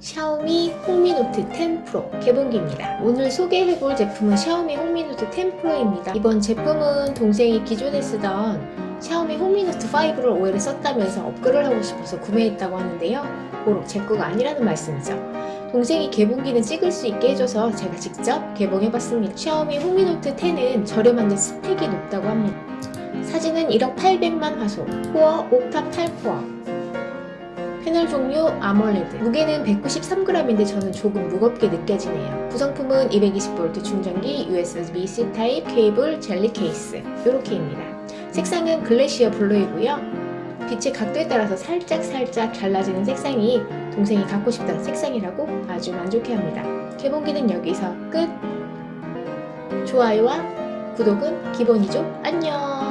샤오미 홍미노트 10 프로 개봉기입니다. 오늘 소개해볼 제품은 샤오미 홍미노트 10 프로입니다. 이번 제품은 동생이 기존에 쓰던 샤오미 홍미노트 5를 오해를 썼다면서 업글을 하고 싶어서 구매했다고 하는데요. 고록 제 거가 아니라는 말씀이죠. 동생이 개봉기는 찍을 수 있게 해줘서 제가 직접 개봉해봤습니다. 샤오미 홍미노트 10은 저렴한데 스펙이 높다고 합니다. 사진은 1억 800만 화소, 코어 octa 8코어, 패널 종류 AMOLED 무게는 193g인데 저는 조금 무겁게 느껴지네요 구성품은 220V 충전기, USB-C 타입, 케이블, 젤리 케이스 이렇게입니다 색상은 glacier blue이고요 빛의 각도에 따라서 살짝살짝 달라지는 색상이 동생이 갖고 싶던 색상이라고 아주 만족해합니다 개봉기는 여기서 끝! 좋아요와 구독은 기본이죠? 안녕!